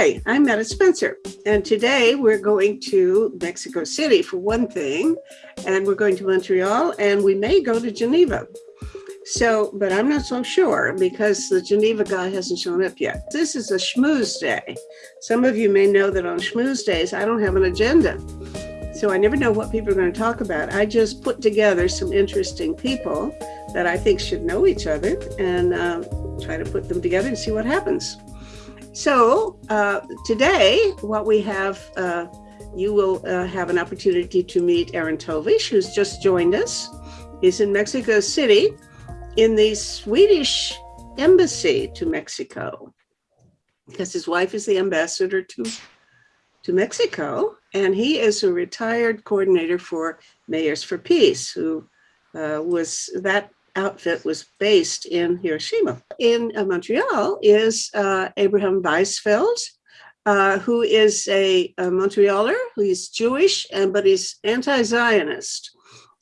Hi, I'm Metta Spencer, and today we're going to Mexico City for one thing, and we're going to Montreal, and we may go to Geneva. So, but I'm not so sure because the Geneva guy hasn't shown up yet. This is a schmooze day. Some of you may know that on schmooze days, I don't have an agenda. So I never know what people are going to talk about. I just put together some interesting people that I think should know each other and uh, try to put them together and see what happens. So uh, today, what we have, uh, you will uh, have an opportunity to meet Aaron Tovish, who's just joined us. He's in Mexico City in the Swedish embassy to Mexico because his wife is the ambassador to, to Mexico. And he is a retired coordinator for Mayors for Peace, who uh, was that outfit was based in Hiroshima. In uh, Montreal is uh, Abraham Weizfeld, uh, who is a, a Montrealer, he's Jewish, and but he's anti-Zionist.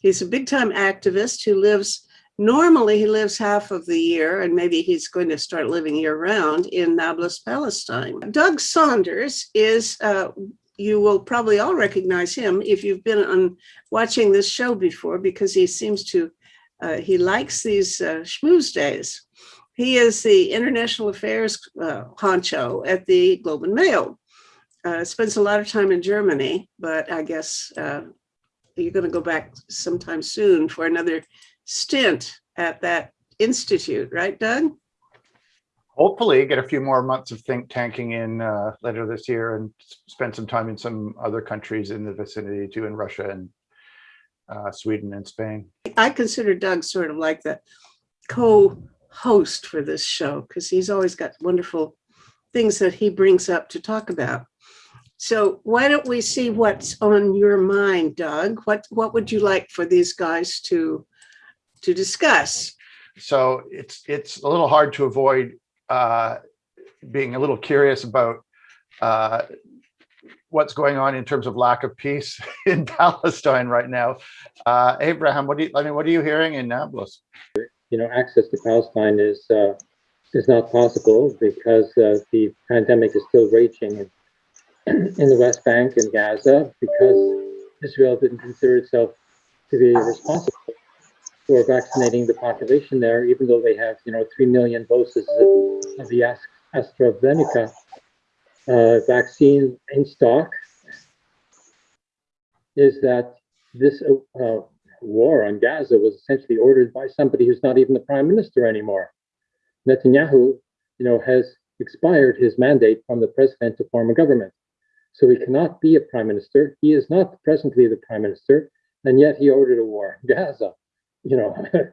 He's a big-time activist who lives Normally, he lives half of the year, and maybe he's going to start living year round in Nablus, Palestine. Doug Saunders is, uh, you will probably all recognize him if you've been on watching this show before, because he seems to, uh, he likes these uh, schmooze days. He is the international affairs uh, honcho at the Globe and Mail. Uh, spends a lot of time in Germany, but I guess uh, you're going to go back sometime soon for another stint at that institute, right, Doug? Hopefully get a few more months of think tanking in uh, later this year and spend some time in some other countries in the vicinity too, in Russia and Sweden and Spain. I consider Doug sort of like the co-host for this show because he's always got wonderful things that he brings up to talk about. So why don't we see what's on your mind, Doug? What what would you like for these guys to to discuss. So it's it's a little hard to avoid uh, being a little curious about uh, what's going on in terms of lack of peace in Palestine right now. Uh, Abraham, what do you, I mean, what are you hearing in Nablus? You know, access to Palestine is uh, is not possible because uh, the pandemic is still raging in, in the West Bank and Gaza because Israel didn't consider itself to be responsible for vaccinating the population there, even though they have, you know, 3 million doses of, of the AstraZeneca vaccine in stock, is that this uh, war on Gaza was essentially ordered by somebody who's not even the prime minister anymore. Netanyahu, you know, has expired his mandate from the president to form a government. So he cannot be a prime minister. He is not presently the prime minister, and yet he ordered a war in Gaza you know,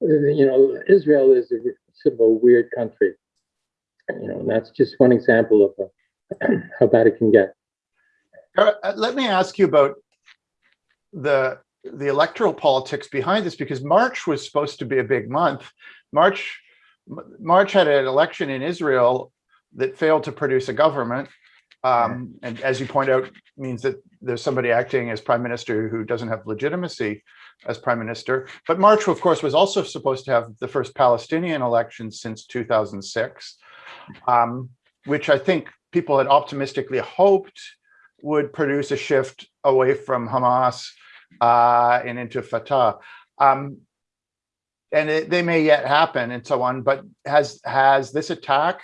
you know, Israel is a sort of a weird country. You know, that's just one example of uh, how bad it can get. Uh, let me ask you about the the electoral politics behind this, because March was supposed to be a big month. March March had an election in Israel that failed to produce a government. Um, and as you point out, means that there's somebody acting as prime minister who doesn't have legitimacy as prime minister. But March, of course, was also supposed to have the first Palestinian election since 2006, um, which I think people had optimistically hoped would produce a shift away from Hamas uh, and into Fatah. Um, and it, they may yet happen and so on, but has has this attack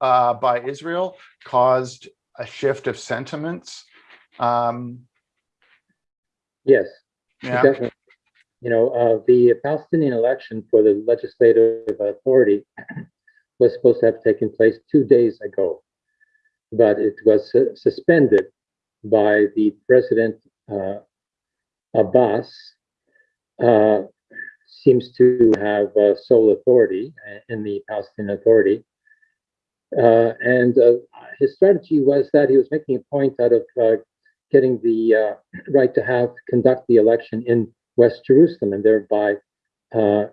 uh, by Israel caused a shift of sentiments? Um, yes, yeah. definitely. You know, uh, the Palestinian election for the legislative authority was supposed to have taken place two days ago, but it was su suspended by the president uh, Abbas. Uh, seems to have uh, sole authority in the Palestinian Authority, uh, and uh, his strategy was that he was making a point out of uh, getting the uh, right to have conduct the election in West Jerusalem and thereby uh,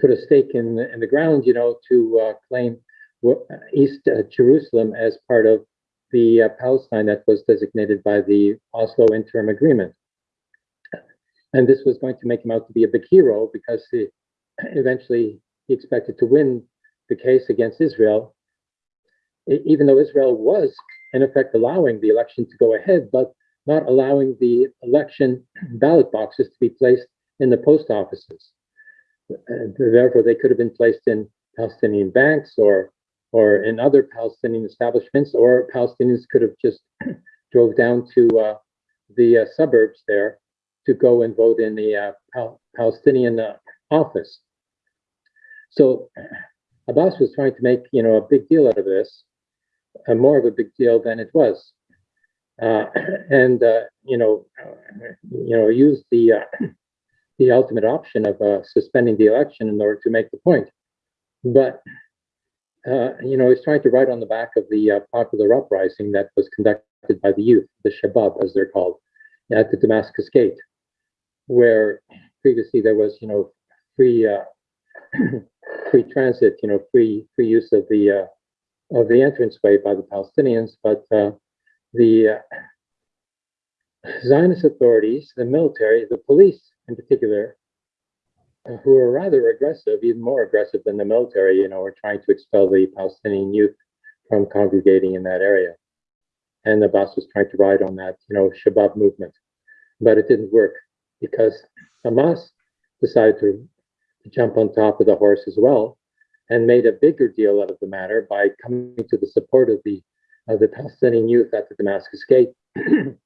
put a stake in, in the ground, you know, to uh, claim East Jerusalem as part of the Palestine that was designated by the Oslo Interim Agreement. And this was going to make him out to be a big hero because he, eventually he expected to win the case against Israel even though Israel was in effect allowing the election to go ahead, but not allowing the election ballot boxes to be placed in the post offices. And therefore, they could have been placed in Palestinian banks or or in other Palestinian establishments, or Palestinians could have just drove down to uh, the uh, suburbs there to go and vote in the uh, Pal- Palestinian uh, office. So Abbas was trying to make you know a big deal out of this, uh, more of a big deal than it was, uh, and you know you know used the the ultimate option of uh, suspending the election in order to make the point. But uh, you know he's trying to ride on the back of the uh, popular uprising that was conducted by the youth, the Shabab as they're called, at the Damascus Gate, where previously there was you know free uh, free transit, you know, free free use of the uh, of the entranceway by the Palestinians, but uh, the Zionist authorities, the military, the police in particular, uh, who are rather aggressive, even more aggressive than the military, you know, are trying to expel the Palestinian youth from congregating in that area. And Abbas was trying to ride on that, you know, Shabab movement, but it didn't work because Hamas decided to jump on top of the horse as well and made a bigger deal out of the matter by coming to the support of the of the Palestinian youth at the Damascus Gate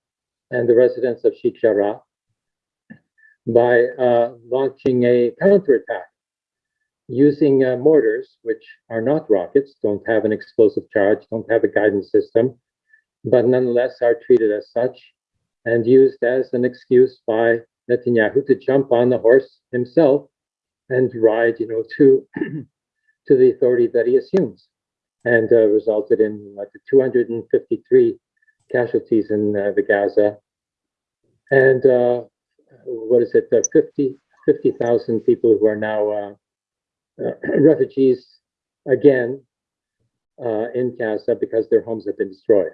and the residents of Sheikh Jarrah by uh, launching a counterattack using uh, mortars, which are not rockets, don't have an explosive charge, don't have a guidance system, but nonetheless are treated as such and used as an excuse by Netanyahu to jump on the horse himself and ride, you know, to to the authority that he assumes, and uh, resulted in like 253 casualties in uh, the Gaza, and uh, what is it, uh, 50 50,000 people who are now uh, refugees again in Gaza because their homes have been destroyed,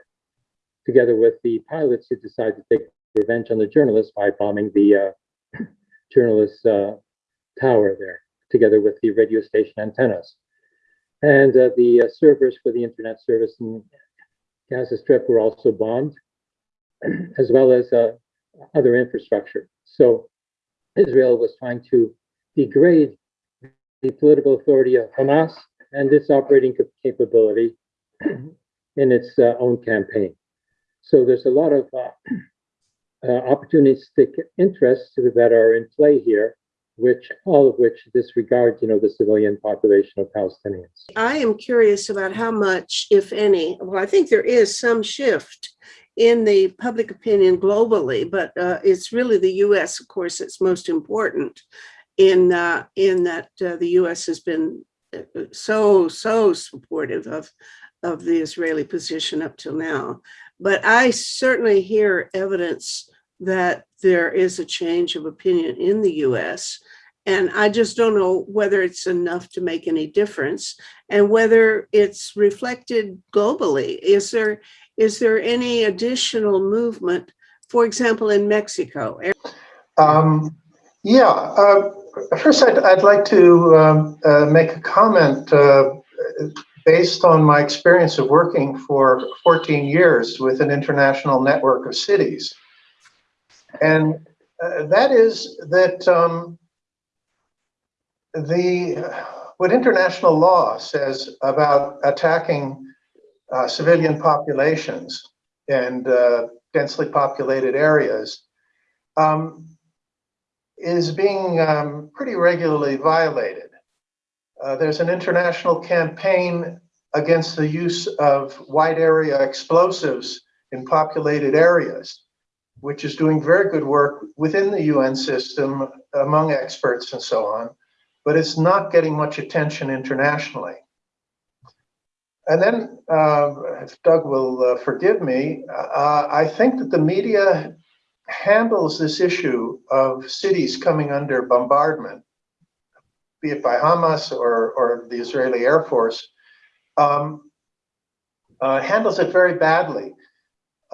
together with the pilots who decided to take revenge on the journalists by bombing the journalists' tower there, together with the radio station antennas. And uh, the uh, servers for the internet service in Gaza Strip were also bombed, as well as uh, other infrastructure. So Israel was trying to degrade the political authority of Hamas and its operating capability in its uh, own campaign. So there's a lot of uh, uh, opportunistic interests that are in play here which all of which disregard, you know, the civilian population of Palestinians. I am curious about how much, if any, well, I think there is some shift in the public opinion globally, but uh, it's really the U.S., of course, that's most important in uh, in that uh, the U.S. has been uh, so so supportive of of the Israeli position up till now. But I certainly hear evidence that there is a change of opinion in the US. And I just don't know whether it's enough to make any difference and whether it's reflected globally. Is there is there any additional movement, for example, in Mexico? Um, yeah, uh, first I'd, I'd like to um, uh, make a comment uh, based on my experience of working for 14 years with an international network of cities. And uh, that is that um, the what international law says about attacking uh, civilian populations and uh, densely populated areas um, is being um, pretty regularly violated. Uh, there's an international campaign against the use of wide area explosives in populated areas which is doing very good work within the UN system among experts and so on, but it's not getting much attention internationally. And then, uh, if Doug will uh, forgive me, uh, I think that the media handles this issue of cities coming under bombardment, be it by Hamas or, or the Israeli Air Force, um, uh, handles it very badly.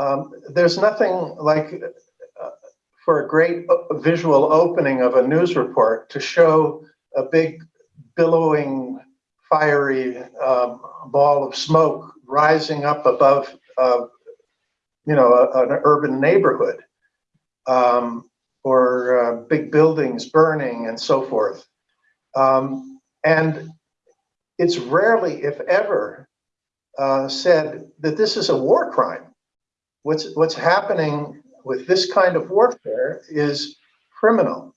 Um, there's nothing like uh, for a great visual opening of a news report to show a big billowing fiery um, ball of smoke rising up above, uh, you know, a- an urban neighborhood. Um, or uh, big buildings burning and so forth. Um, and it's rarely, if ever, uh, said that this is a war crime. What's, what's happening with this kind of warfare is criminal.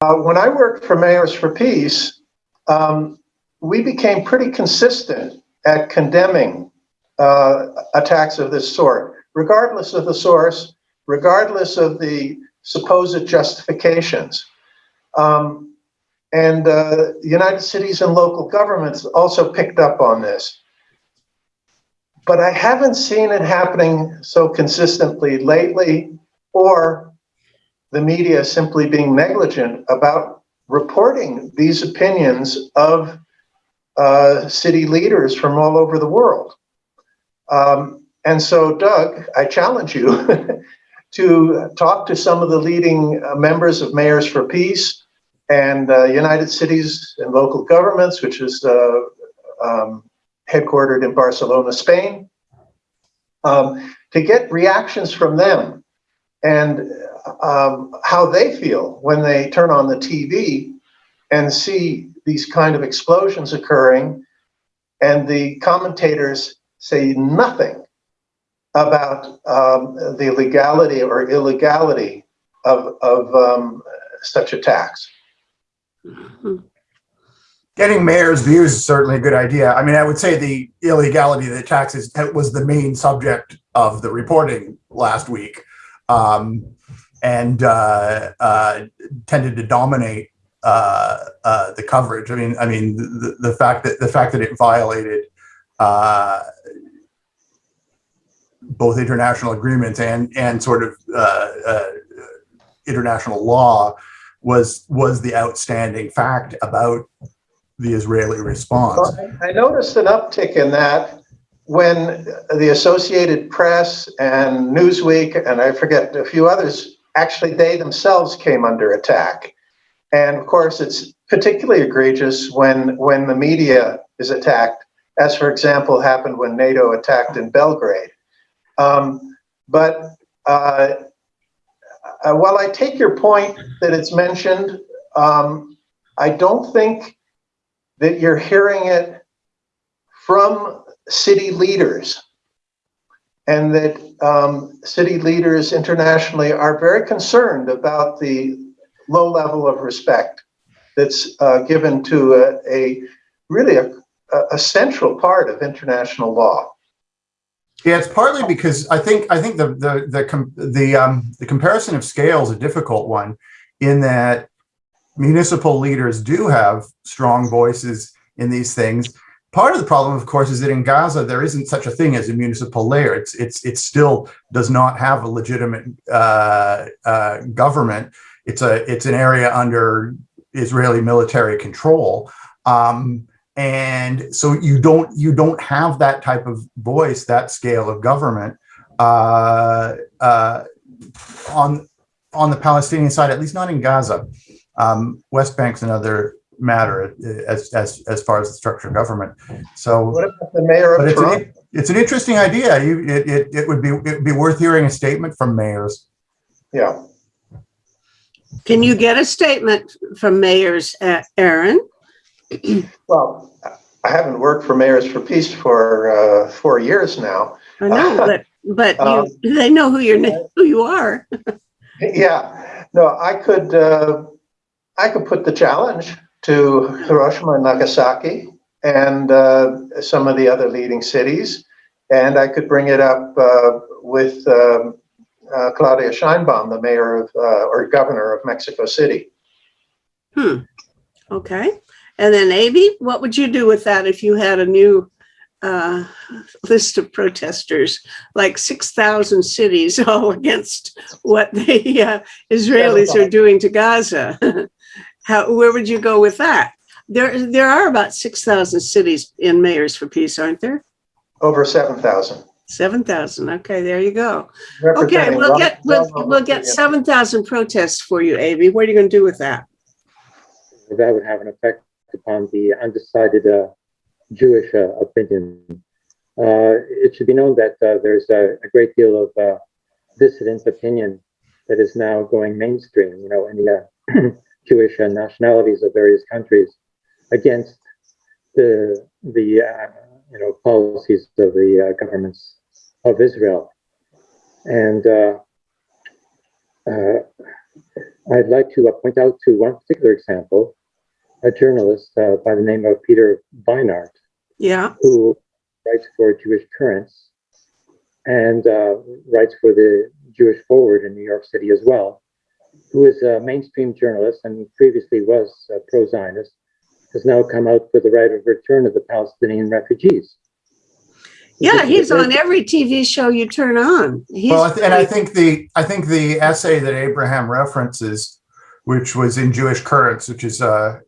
Uh, when I worked for Mayors for Peace, um, we became pretty consistent at condemning uh, attacks of this sort, regardless of the source, regardless of the supposed justifications. Um, and uh, United Cities and local governments also picked up on this. But I haven't seen it happening so consistently lately, or the media simply being negligent about reporting these opinions of uh, city leaders from all over the world. Um, and so, Doug, I challenge you to talk to some of the leading uh, members of Mayors for Peace and uh, United Cities and Local Governments, which is uh, um, headquartered in Barcelona, Spain, um, to get reactions from them and um, how they feel when they turn on the TV and see these kind of explosions occurring and the commentators say nothing about um, the legality or illegality of, of um, such attacks. Getting mayor's views is certainly a good idea. I mean, I would say the illegality of the taxes was the main subject of the reporting last week, um, and uh, uh, tended to dominate uh, uh, the coverage. I mean, I mean the, the fact that the fact that it violated uh, both international agreements and and sort of uh, uh, international law was was the outstanding fact about the Israeli response. Well, I I noticed an uptick in that when the Associated Press and Newsweek, and I forget a few others, actually they themselves came under attack. And of course, it's particularly egregious when, when the media is attacked, as for example happened when NATO attacked in Belgrade. Um, but uh, uh, while I take your point that it's mentioned, um, I don't think that you're hearing it from city leaders and that um, city leaders internationally are very concerned about the low level of respect that's uh, given to a, a really a, a central part of international law. Yeah, it's partly because I think I think the the the the um, the comparison of scale is a difficult one, in that municipal leaders do have strong voices in these things. Part of the problem, of course, is that in Gaza there isn't such a thing as a municipal layer. It's it's it still does not have a legitimate uh, uh, government. It's a it's an area under Israeli military control. Um, and so you don't you don't have that type of voice that scale of government uh, uh, on on the palestinian side at least not in gaza um, west bank's another matter as as as far as the structure of government so What about the mayor of it's Toronto? an, it's an interesting idea you it, it, it would be it would be worth hearing a statement from mayors Yeah. Can you get a statement from mayors, uh, Aaron? Well, I haven't worked for Mayors for Peace for uh, four years now. I know, but, but Um, you, they know who you're, who you are. Yeah, no, I could, uh, I could put the challenge to Hiroshima and Nagasaki and uh, some of the other leading cities. And I could bring it up uh, with um, uh, Claudia Sheinbaum, the mayor of, uh, or governor of Mexico City. Hmm, okay. And then Amy, what would you do with that if you had a new uh, list of protesters, like 6,000 cities all against what the uh, Israelis are doing to Gaza? How, where would you go with that? There, there are about 6,000 cities in Mayors for Peace, aren't there? Over 7,000. 7,000. Okay, there you go. Okay, we'll one- get, we'll, we'll get 7,000 protests for you, Amy. What are you going to do with that? that would have an effect upon the undecided uh, Jewish uh, opinion uh, it should be known that uh, there's a, a great deal of uh, dissident opinion that is now going mainstream, you know, in the uh, Jewish and nationalities of various countries against the the uh, you know policies of the uh, governments of Israel, and uh, uh, I'd like to uh, point out to one particular example, a journalist uh, by the name of Peter Beinart, Yeah. who writes for Jewish Currents and uh, writes for the Jewish Forward in New York City as well, who is a mainstream journalist and previously was a pro-Zionist, has now come out for the right of return of the Palestinian refugees. Yeah, he's on every TV show you turn on. He's Well, I th- and I think the, I think the essay that Abraham references, which was in Jewish Currents, which is a,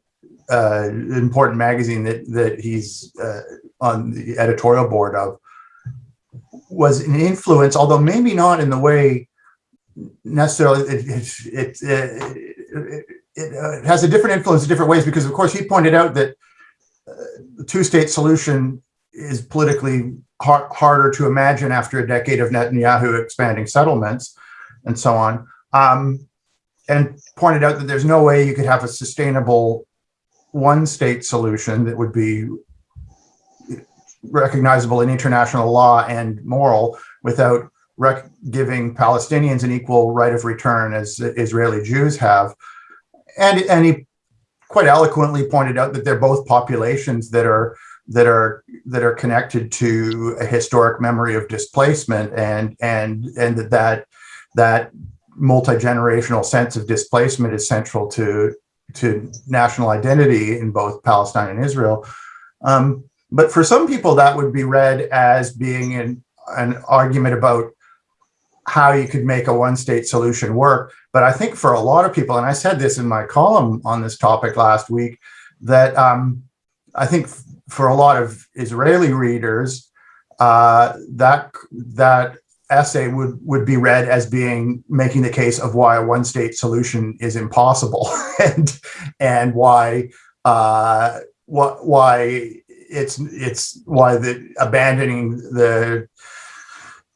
a important magazine that, that he's uh, on the editorial board of, was an influence, although maybe not in the way necessarily, it, it, it, uh, it has a different influence in different ways, because of course he pointed out that uh, the two-state solution is politically har- harder to imagine after a decade of Netanyahu expanding settlements and so on. Um, and pointed out that there's no way you could have a sustainable one state solution that would be recognizable in international law and moral without giving Palestinians an equal right of return as Israeli Jews have. And, and he quite eloquently pointed out that they're both populations that are that are that are connected to a historic memory of displacement and and and that that, that multi-generational sense of displacement is central to to national identity in both Palestine and Israel. Um, but for some people, that would be read as being an, an argument about how you could make a one-state solution work. But I think for a lot of people, and I said this in my column on this topic last week, that um, I think for a lot of Israeli readers, uh, that that essay would would be read as being making the case of why a one state solution is impossible and and why uh, what why it's it's why the abandoning the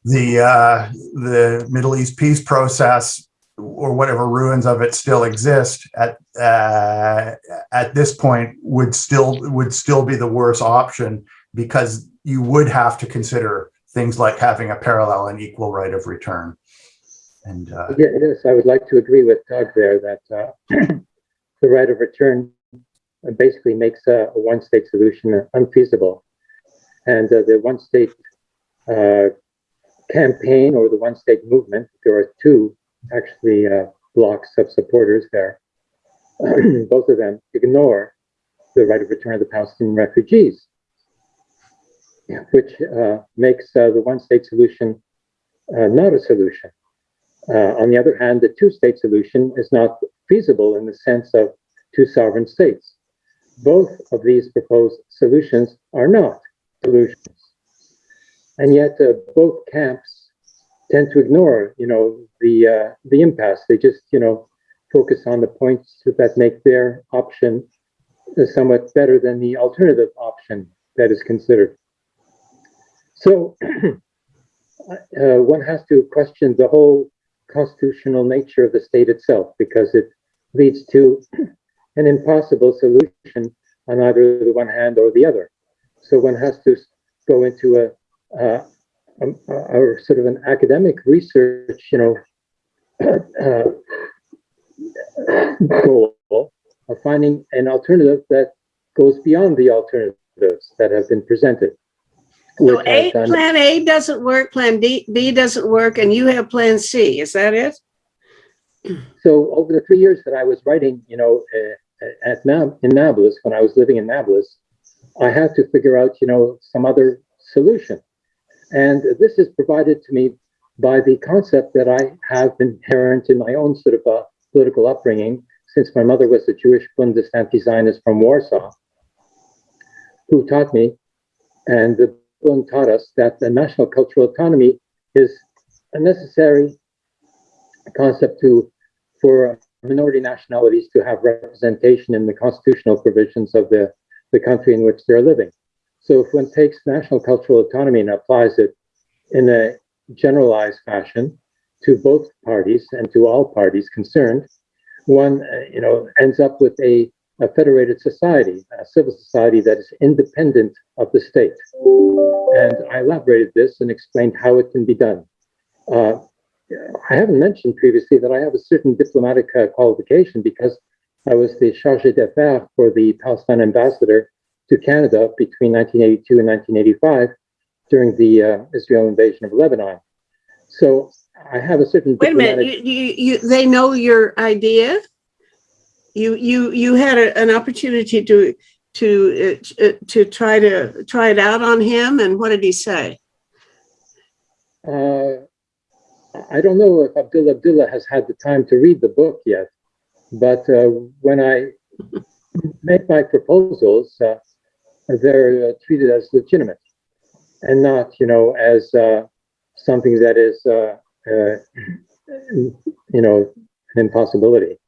the uh, the Middle East peace process or whatever ruins of it still exist at uh, at this point would still would still be the worst option because you would have to consider things like having a parallel and equal right of return. And uh, is. I would like to agree with Doug there that uh, the right of return basically makes a, a one-state solution unfeasible. And uh, the one-state uh, campaign or the one-state movement, there are two actually uh, blocks of supporters there. Both of them ignore the right of return of the Palestinian refugees, which uh, makes uh, the one-state solution uh, not a solution. Uh, on the other hand, the two-state solution is not feasible in the sense of two sovereign states. Both of these proposed solutions are not solutions. And yet uh, both camps tend to ignore, you know, the uh, the impasse. They just, you know, focus on the points that make their option somewhat better than the alternative option that is considered. So uh, one has to question the whole constitutional nature of the state itself because it leads to an impossible solution on either the one hand or the other. So one has to go into a, uh, a, a sort of an academic research, you know, uh, goal of finding an alternative that goes beyond the alternatives that have been presented. So A, plan A doesn't work, plan D, B doesn't work, and you have plan C. Is that it? so over the three years that I was writing, you know, uh, at Nab- in Nablus, when I was living in Nablus, I had to figure out, you know, some other solution. And this is provided to me by the concept that I have inherent in my own sort of uh, political upbringing, since my mother was a Jewish Bundist anti-Zionist from Warsaw, who taught me, and the Bund taught us that the national cultural autonomy is a necessary concept to for minority nationalities to have representation in the constitutional provisions of the, the country in which they're living. So if one takes national cultural autonomy and applies it in a generalized fashion to both parties and to all parties concerned, one, uh, you know, ends up with a, a federated society, a civil society that is independent of the state. And I elaborated this and explained how it can be done. Uh, I haven't mentioned previously that I have a certain diplomatic uh, qualification because I was the chargé d'affaires for the Palestine ambassador to Canada between 1982 and 1985 during the uh, Israel invasion of Lebanon. So I have a certain Wait a minute, you, you, you, they know your idea? You, you, you had a- an opportunity to, to, uh, to try to, try it out on him, and what did he say? Uh, I don't know if Abdullah Abdullah has had the time to read the book yet, but uh, when I make my proposals, uh, they're uh, treated as legitimate and not, you know, as uh, something that is, uh, uh, you know, an impossibility.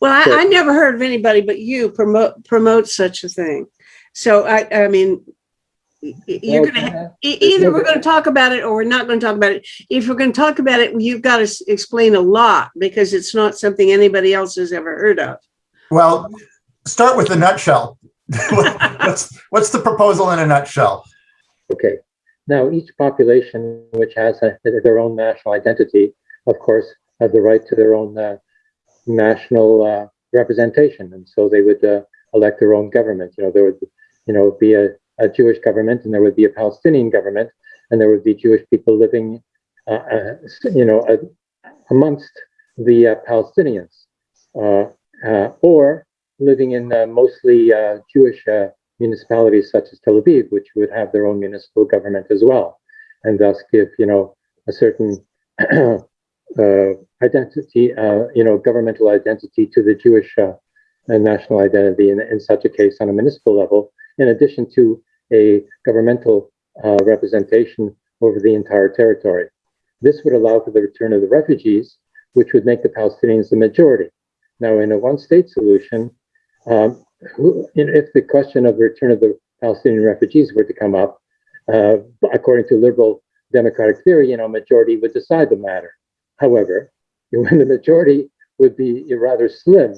Well, I, So- I never heard of anybody but you promote, promote such a thing. So I, I mean, y- y- you're Well, gonna, Either we're going to talk about it or we're not going to talk about it. If we're going to talk about it, you've got to explain a lot because it's not something anybody else has ever heard of. Well, start with the nutshell. What's, what's the proposal in a nutshell? Okay. Now, each population which has a, their own national identity, of course, have the right to their own uh, national uh, representation, and so they would uh, elect their own government. You know, there would, you know, be a, a Jewish government, and there would be a Palestinian government, and there would be Jewish people living, uh, uh, you know, uh, amongst the Palestinians, or living in uh, mostly uh, Jewish uh, municipalities such as Tel Aviv, which would have their own municipal government as well, and thus give, you know, a certain identity, you know, governmental identity to the Jewish national identity in, in such a case on a municipal level, in addition to a governmental uh, representation over the entire territory. This would allow for the return of the refugees, which would make the Palestinians the majority. Now, in a one-state solution, um, who, if the question of the return of the Palestinian refugees were to come up, uh, according to liberal democratic theory, you know, majority would decide the matter. However, when the majority would be rather slim,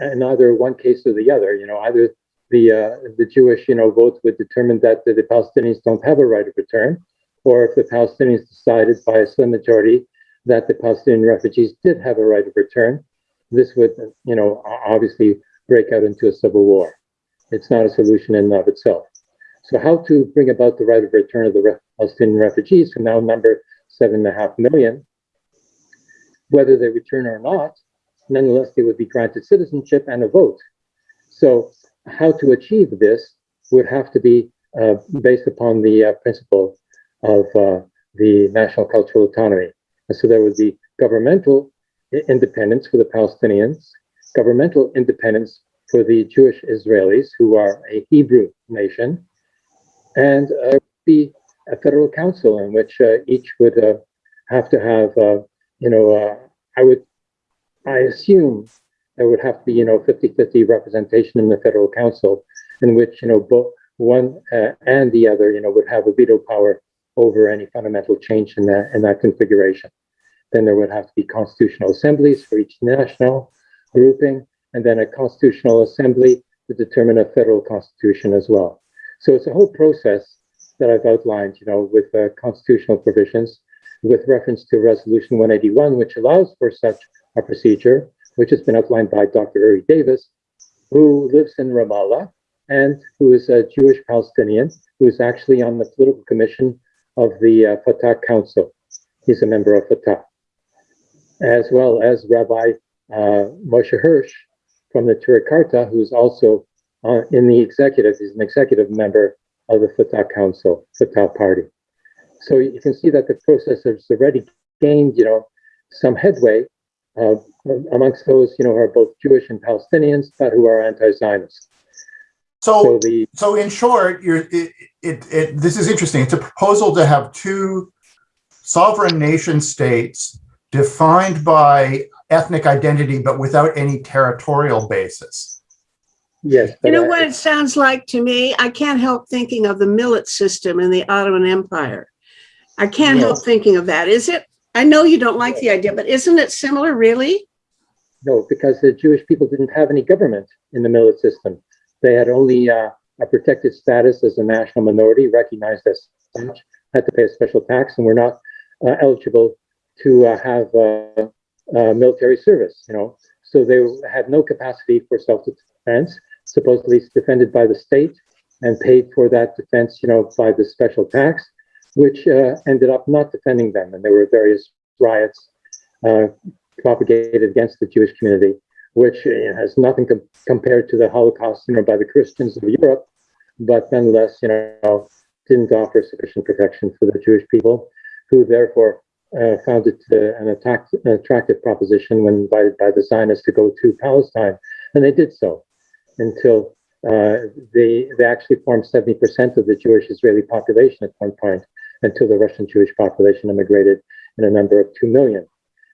in either one case or the other, you know, either the uh, the Jewish, you know, vote would determine that the, the Palestinians don't have a right of return, or if the Palestinians decided by a slim majority that the Palestinian refugees did have a right of return, this would, you know, obviously break out into a civil war. It's not a solution in and of itself. So how to bring about the right of return of the Palestinian refugees, who now number seven and a half million, whether they return or not, nonetheless, they would be granted citizenship and a vote. So how to achieve this would have to be uh, based upon the uh, principle of uh, the national cultural autonomy. And so there would be governmental independence for the Palestinians, governmental independence for the Jewish Israelis, who are a Hebrew nation, and uh, be a federal council in which uh, each would uh, have to have, uh, you know, uh, I would, I assume there would have to be, you know, 50-50 representation in the federal council in which, you know, both one uh, and the other, you know, would have a veto power over any fundamental change in that, in that configuration. Then there would have to be constitutional assemblies for each national grouping, and then a constitutional assembly to determine a federal constitution as well. So it's a whole process that I've outlined, you know, with uh, constitutional provisions, with reference to Resolution 181, which allows for such a procedure, which has been outlined by Dr. Uri Davis, who lives in Ramallah and who is a Jewish Palestinian, who is actually on the political commission of the uh, Fatah Council. He's a member of Fatah, as well as Rabbi Moshe Hirsch from the Neturei Karta, who's also uh, in the executive. He's an executive member of the Fatah Council, Fatah Party. So you can see that the process has already gained, you know, some headway uh, amongst those, you know, who are both Jewish and Palestinians, but who are anti-Zionist. So So, the so in short, you're, it, it, it, this is interesting. It's a proposal to have two sovereign nation states defined by ethnic identity, but without any territorial basis. Yes. You know I- what it sounds like to me? I can't help thinking of the millet system in the Ottoman Empire. I can't help thinking of that. Is it? I know you don't like the idea, but isn't it similar, really? No, because the Jewish people didn't have any government in the millet system. They had only uh, a protected status as a national minority, recognized as such, had to pay a special tax, and were not uh, eligible to uh, have uh, military service. You know, so they had no capacity for self-defense. Supposedly defended by the state and paid for that defense, you know, by the special tax, which uh, ended up not defending them, and there were various riots. Uh, propagated against the Jewish community, which uh, has nothing com- compared to the Holocaust, you know, by the Christians of Europe, but nonetheless, you know, didn't offer sufficient protection for the Jewish people, who therefore uh, found it uh, an, attack, attractive proposition when invited by the Zionists to go to Palestine, and they did so until uh, they they actually formed 70% of the Jewish Israeli population at one point, until the Russian Jewish population immigrated in a number of two million.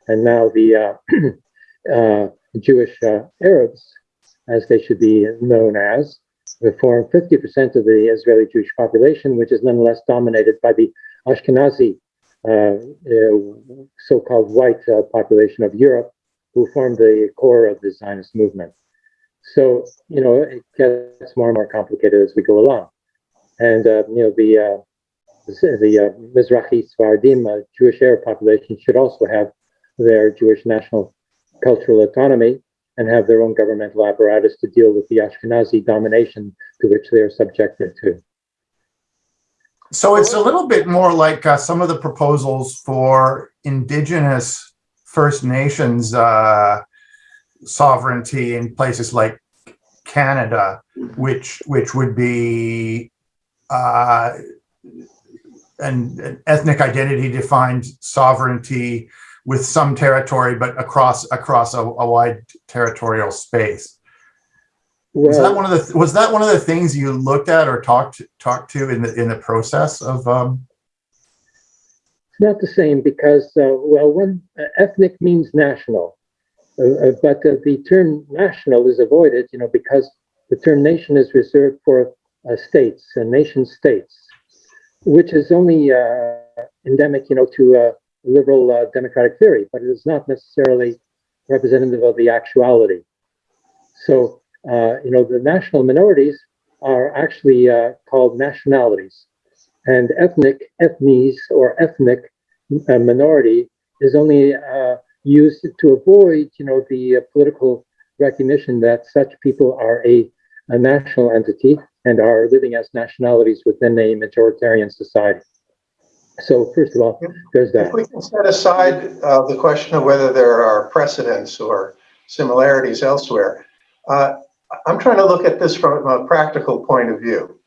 And now the uh, uh, Jewish Arabs, as they should be known as, form 50% of the Israeli Jewish population, which is nonetheless dominated by the Ashkenazi, so-called white uh, population of Europe, who formed the core of the Zionist movement. So, you know, it gets more and more complicated as we go along. And, uh, you know, the, uh, the, uh, Mizrahi Sfardim uh, Jewish Arab population should also have their Jewish national cultural autonomy and have their own governmental apparatus to deal with the Ashkenazi domination to which they are subjected to. So it's a little bit more like uh, some of the proposals for indigenous First Nations uh, sovereignty in places like Canada, which which would be uh, an, an ethnic identity defined sovereignty with some territory, but across across a, a wide territorial space. Was that one of the was that one of the things you looked at or talked talked to in the in the process of um? It's not the same because, uh, well, one uh, ethnic means national, uh, uh, but uh, the term national is avoided, you know, because the term nation is reserved for uh, states and nation states, which is only uh, endemic, you know, to uh, liberal uh, democratic theory, but it is not necessarily representative of the actuality. So, you know, the national minorities are actually uh, called nationalities, and ethnic, ethnies, or ethnic uh, minority is only uh, used to avoid, you know, the uh, political recognition that such people are a, a national entity and are living as nationalities within a majoritarian society. So, first of all, there's that. If we can set aside uh, the question of whether there are precedents or similarities elsewhere, uh, I'm trying to look at this from a practical point of view.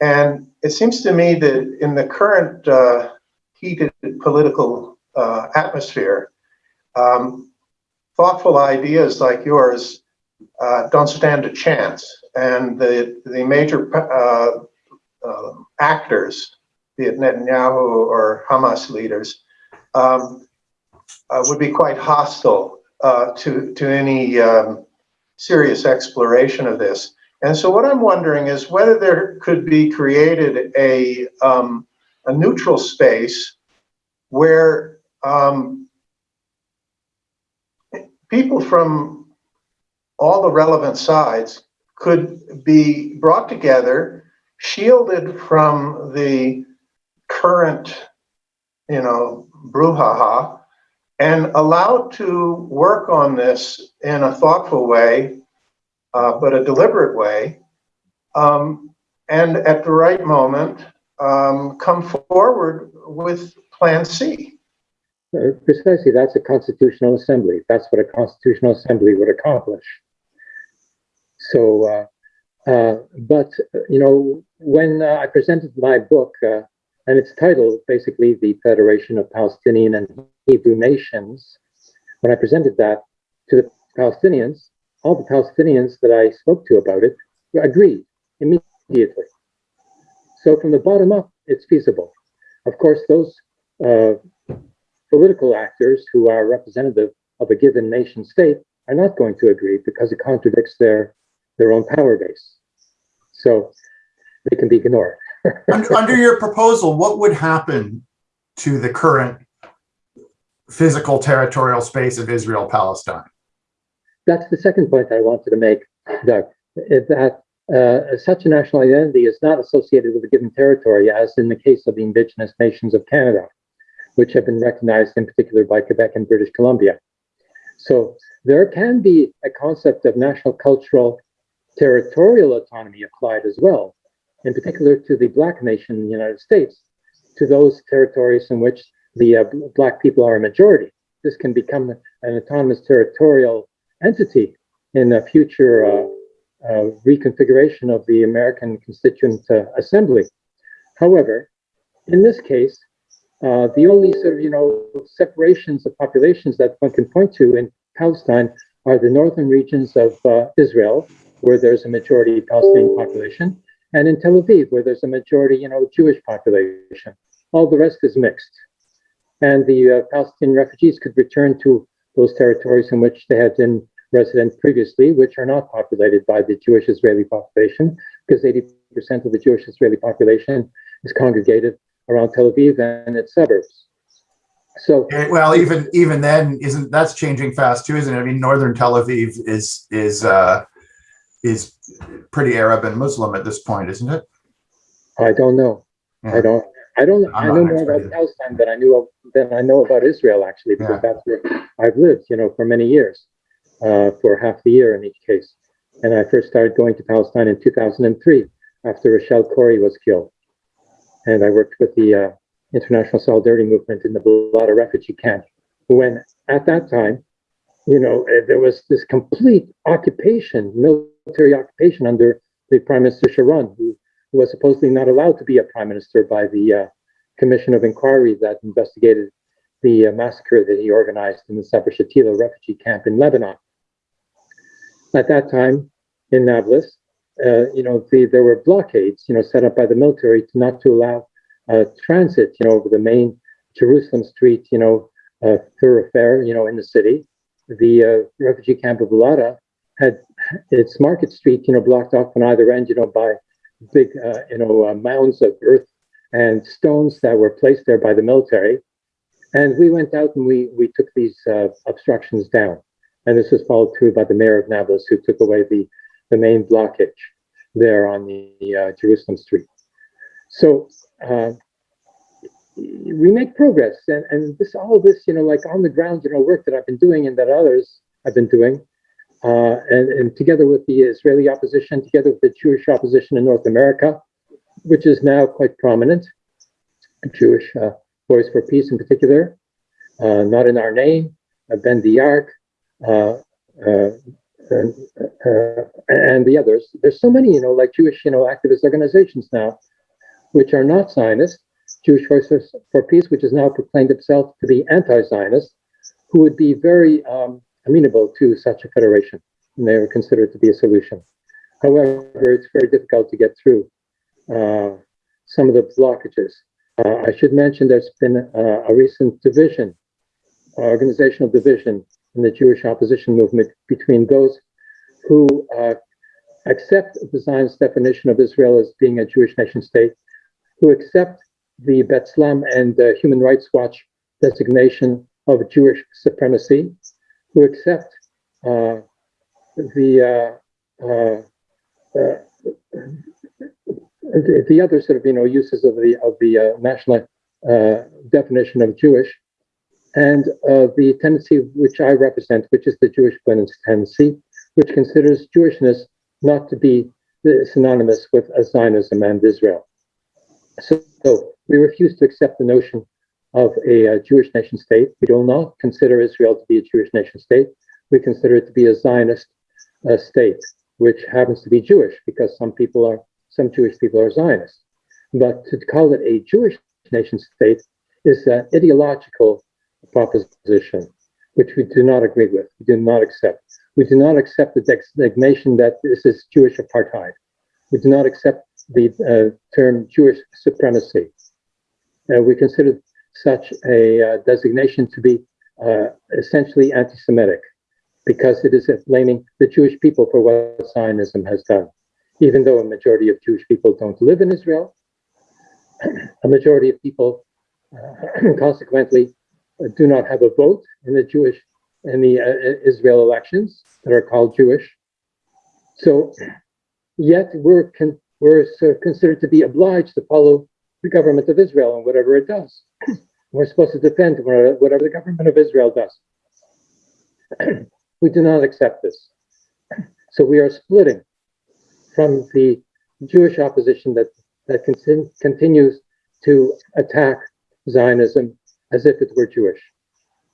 And it seems to me that in the current uh, heated political uh, atmosphere, um, thoughtful ideas like yours uh, don't stand a chance. And the, the major uh, uh, actors be it Netanyahu or Hamas leaders, um, uh, would be quite hostile to, to any um, serious exploration of this. And so what I'm wondering is whether there could be created a, um, a neutral space where um, people from all the relevant sides could be brought together, shielded from the current, you know, brouhaha, and allowed to work on this in a thoughtful way, uh, but a deliberate way, um, and at the right moment, um, come forward with Plan C. Uh, Precisely, that's a constitutional assembly. That's what a constitutional assembly would accomplish. So, uh, uh, but, you know, when uh, I presented my book, uh, and it's titled basically The Federation of Palestinian and Hebrew Nations, when I presented that to the Palestinians, all the Palestinians that I spoke to about it agreed immediately. So from the bottom up, it's feasible. Of course, those uh, political actors who are representative of a given nation state are not going to agree because it contradicts their their own power base. So they can be ignored. Under, under your proposal, what would happen to the current physical territorial space of Israel Palestine? That's the second point I wanted to make, Doug, that uh, such a national identity is not associated with a given territory, as in the case of the Indigenous nations of Canada, which have been recognized in particular by Quebec and British Columbia. So there can be a concept of national cultural territorial autonomy applied as well, in particular to the Black nation in the United States, to those territories in which the uh, Black people are a majority. This can become an autonomous territorial entity in a future uh, uh, reconfiguration of the American Constituent uh, Assembly. However, in this case, uh, the only sort of, you know, separations of populations that one can point to in Palestine are the northern regions of uh, Israel, where there's a majority Palestinian population, and in Tel Aviv, where there's a majority, you know, Jewish population. All the rest is mixed. And the uh, Palestinian refugees could return to those territories in which they had been resident previously, which are not populated by the Jewish Israeli population, because 80% of the Jewish Israeli population is congregated around Tel Aviv and its suburbs. So, Well, even, even then, isn't, that's changing fast too, isn't it? I mean, northern Tel Aviv is, is, uh, is pretty Arab and Muslim at this point, isn't it? I don't know. I don't. I don't. I'm I know more about. Palestine than I knew of, than I know about Israel actually, because Yeah. that's where I've lived, you know, for many years, uh, for half the year in each case. And I first started going to Palestine in 2003 after Rachel Corrie was killed, and I worked with the uh, International Solidarity Movement in the Balata refugee camp. When at that time, you know, eh, there was this complete occupation, military occupation under the Prime Minister Sharon, who who was supposedly not allowed to be a prime minister by the uh, commission of inquiry that investigated the uh, massacre that he organized in the Sabra Shatila refugee camp in Lebanon. At that time, in Nablus, uh, you know, the, there were blockades, you know, set up by the military to not to allow uh, transit, you know, over the main Jerusalem Street, you know, uh, thoroughfare, you know, in the city. The uh, refugee camp of Balata had its Market Street, you know, blocked off on either end, you know, by big, uh, you know, uh, mounds of earth and stones that were placed there by the military. And we went out and we we took these uh, obstructions down. And this was followed through by the mayor of Nablus, who took away the the main blockage there on the uh, Jerusalem street. So uh, we make progress, and and this all this you know like on the ground you know work that I've been doing and that others have been doing uh, and, and together with the Israeli opposition, together with the Jewish opposition in North America, which is now quite prominent, Jewish uh, Voice for Peace in particular, uh, Not in Our Name, uh, uh, uh, and, uh, and the others. There's so many, you know, like Jewish, you know, activist organizations now, which are not Zionist. Jewish Voice for Peace, which has now proclaimed itself to be anti-Zionist, who would be very um, amenable to such a federation, and they were considered to be a solution. However, it's very difficult to get through uh, some of the blockages. Uh, I should mention there's been uh, a recent division, organizational division in the Jewish opposition movement between those who uh, accept the Zionist definition of Israel as being a Jewish nation state, who accept the B'Tselem and uh, Human Rights Watch designation of Jewish supremacy, who accept uh, the, uh, uh, the the other sort of you know uses of the of the national definition of Jewish, and the tendency which I represent, which is the Jewish Women's tendency, which considers Jewishness not to be synonymous with Zionism and Israel. So, so we refuse to accept the notion of a, uh Jewish nation state. We do not consider Israel to be a Jewish nation state. We consider it to be a Zionist uh, state, which happens to be Jewish because some people are, some Jewish people are Zionists. But to call it a Jewish nation state is an ideological proposition, which we do not agree with. We do not accept. We do not accept the designation that this is Jewish apartheid. We do not accept the uh, term Jewish supremacy. Uh, we consider such a uh, designation to be uh, essentially anti-Semitic. because it is blaming the Jewish people for what Zionism has done. Even though a majority of Jewish people don't live in Israel, a majority of people uh, consequently uh, do not have a vote in the Jewish in the uh, Israel elections that are called Jewish. So, yet we're con- we're so considered to be obliged to follow the government of Israel and whatever it does. We're supposed to defend whatever the government of Israel does. we do not accept this. So we are splitting from the Jewish opposition that that con- continues to attack Zionism as if it were Jewish.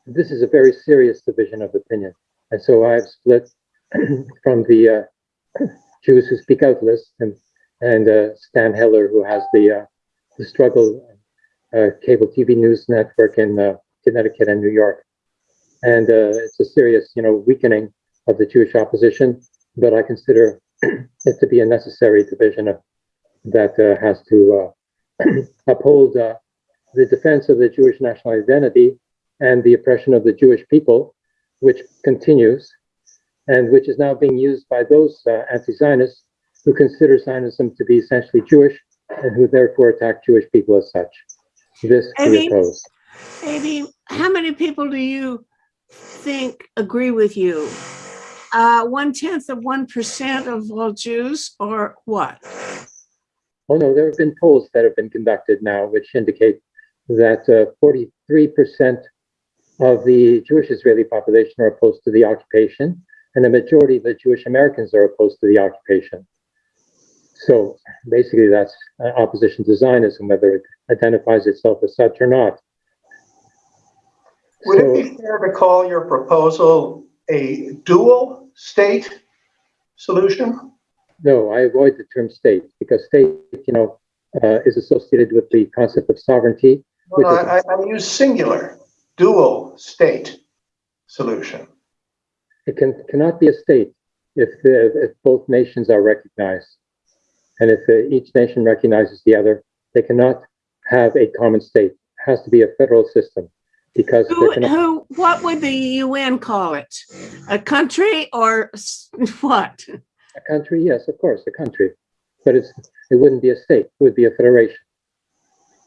This is a very serious division of opinion. And so I've split from the uh, Jews who speak out list and, and uh, Stan Heller, who has the, uh, the struggle uh, cable TV news network in uh, Connecticut and New York. And uh, it's a serious, you know, weakening of the Jewish opposition, but I consider it to be a necessary division of, that uh, has to uh, uphold the defense of the Jewish national identity and the oppression of the Jewish people, which continues and which is now being used by those uh, anti-Zionists who consider Zionism to be essentially Jewish and who therefore attack Jewish people as such. This mean- oppose. Amy, how many people do you think agree with you? Uh, one tenth of one percent of all Jews, or what? Oh no, there have been polls that have been conducted now which indicate that uh, 43% of the Jewish Israeli population are opposed to the occupation, and the majority of the Jewish Americans are opposed to the occupation. So basically, that's opposition to Zionism, whether it identifies itself as such or not. Would So- it be fair to call your proposal a dual state solution? No, I avoid the term state because state, you know, uh, is associated with the concept of sovereignty. No, I, I- I use singular, dual state solution. It can cannot be a state if the, if both nations are recognized, and if uh, each nation recognizes the other, they cannot have a common state. It has to be a federal system because Who, who, what would the UN call it? A country or what? a country. Yes, of course, a country, but it's it wouldn't be a state. It would be a federation.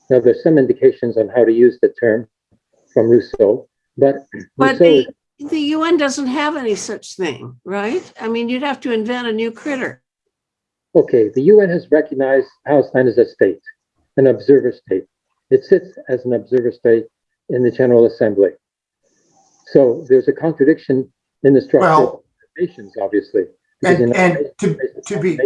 Now, there's some indications on how to use the term from Rousseau, but But Rousseau the, the UN doesn't have any such thing, right? I mean, you'd have to invent a new critter. Okay, the UN has recognized Palestine as a state, an observer state. It sits as an observer state in the General Assembly. So there's a contradiction in the structure of Well- nations, obviously. And, and to, to be,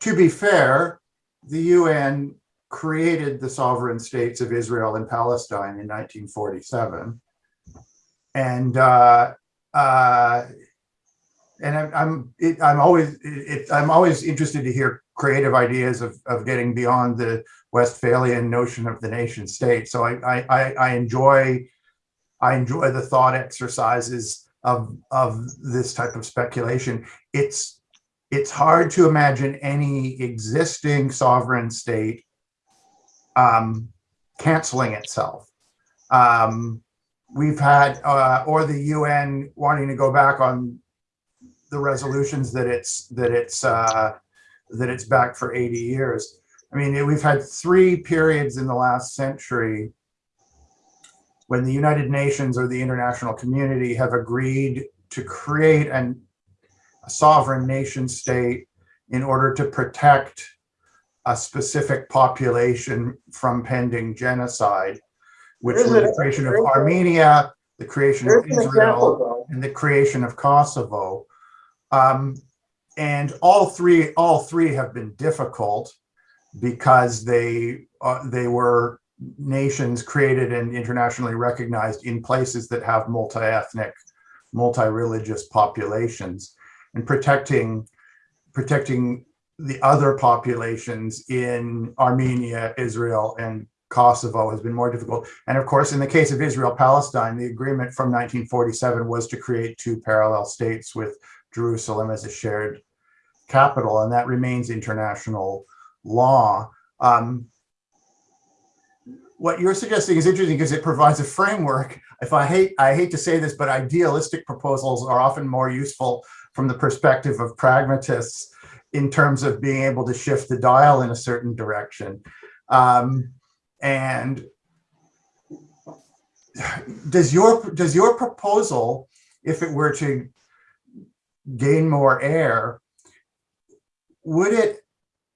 to be fair, the UN created the sovereign states of Israel and Palestine in 1947. And, uh, uh, and I'm, I'm, it, I'm always, it, I'm always interested to hear creative ideas of, of getting beyond the Westphalian notion of the nation state. So I, I, I, enjoy, I enjoy the thought exercises of, of this type of speculation. It's, it's hard to imagine any existing sovereign state um, canceling itself. Um, we've had, uh, or the UN wanting to go back on the resolutions that it's that it's uh, that it's back for 80 years. I mean, we've had three periods in the last century when the United Nations or the international community have agreed to create an a sovereign nation state in order to protect a specific population from pending genocide, which There's was the creation of Armenia, the creation of There's example, Israel, though. and the creation of Kosovo. Um, and all three, all three have been difficult because they uh, they were nations created and internationally recognized in places that have multi-ethnic, multi-religious populations, and protecting protecting the other populations in Armenia, Israel, and Kosovo has been more difficult. And of course, in the case of Israel Palestine, the agreement from 1947 was to create two parallel states with Jerusalem as a shared capital, and that remains international law. Um, what you're suggesting is interesting because it provides a framework. If I hate, I hate to say this, but idealistic proposals are often more useful from the perspective of pragmatists in terms of being able to shift the dial in a certain direction. Um, and does your does your proposal, if it were to gain more air, would it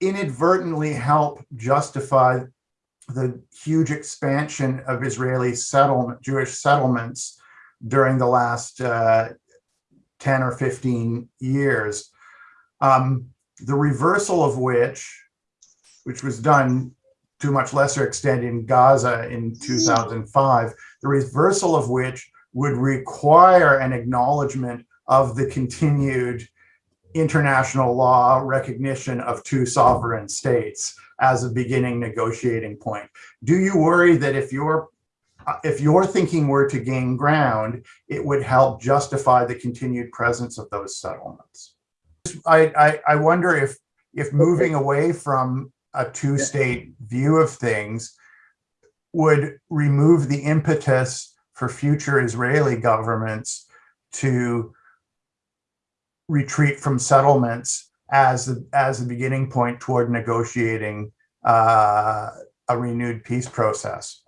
inadvertently help justify the huge expansion of Israeli settlement, Jewish settlements during the last uh, 10 or 15 years, um, the reversal of which, which was done to a much lesser extent in Gaza in 2005, the reversal of which would require an acknowledgement of the continued international law recognition of two sovereign states as a beginning negotiating point. Do you worry that if your if your thinking were to gain ground, it would help justify the continued presence of those settlements? I, I, I wonder if if moving away from a two-state view of things would remove the impetus for future Israeli governments to retreat from settlements as the, as the beginning point toward negotiating uh, a renewed peace process.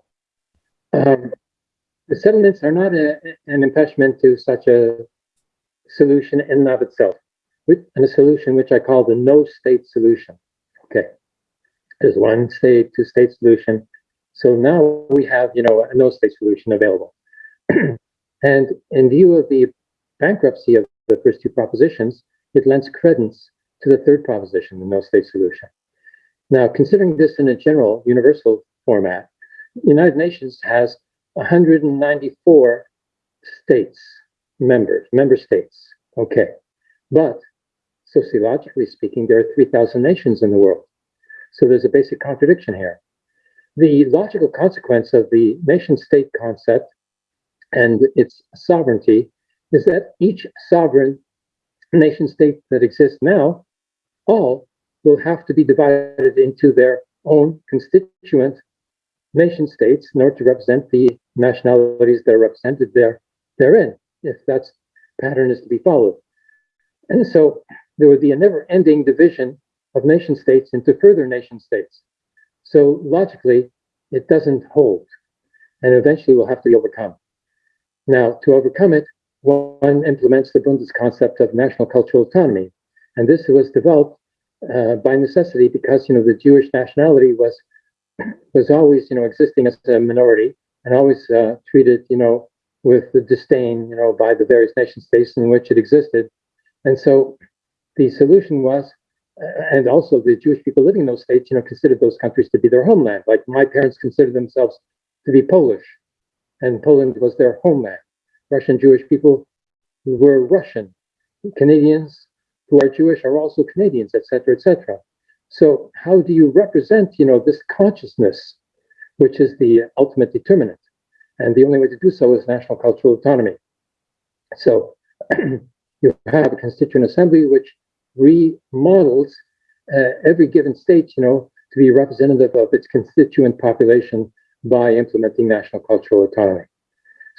Um, the settlements are not a, an impediment to such a solution in and of itself, with, and a solution which I call the no-state solution. Okay, there's one state, two-state solution. So now we have, you know, a no-state solution available. and in view of the bankruptcy of the first two propositions, it lends credence to the third proposition, the no-state solution. Now, considering this in a general, universal format, the United Nations has 194 states, members, member states. Okay. But sociologically speaking, there are 3,000 nations in the world. So there's a basic contradiction here. The logical consequence of the nation state concept and its sovereignty is that each sovereign nation state that exists now, all will have to be divided into their own constituent nation states in order to represent the nationalities that are represented there therein, if that pattern is to be followed. And so there would be a never-ending division of nation states into further nation states. So logically, it doesn't hold, and eventually will have to be overcome. Now, to overcome it, one implements the Bundist concept of national cultural autonomy. And this was developed uh, by necessity because, you know, the Jewish nationality was was always, you know, existing as a minority and always uh, treated, you know, with the disdain, you know, by the various nation states in which it existed. And so the solution was, and also the Jewish people living in those states, you know, considered those countries to be their homeland. Like my parents considered themselves to be Polish, and Poland was their homeland. Russian Jewish people were Russian. Canadians who are Jewish are also Canadians, etc., etc. So how do you represent, you know, this consciousness, which is the ultimate determinant? And the only way to do so is national cultural autonomy. So you have a constituent assembly which remodels uh, every given state, you know, to be representative of its constituent population by implementing national cultural autonomy.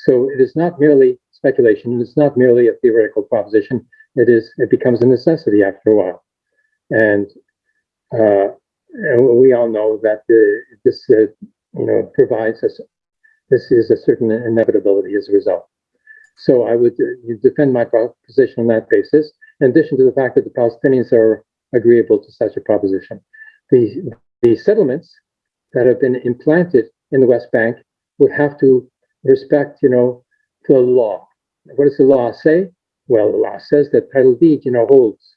So it is not merely speculation. It's not merely a theoretical proposition. It is. It becomes a necessity after a while, and, uh, and we all know that the, this, uh, you know, provides us. This is a certain inevitability as a result. So I would uh, defend my position on that basis. In addition to the fact that the Palestinians are agreeable to such a proposition, the the settlements that have been implanted in the West Bank would have to respect, you know, to the law. What does the law say? Well, the law says that title deed, you know, holds.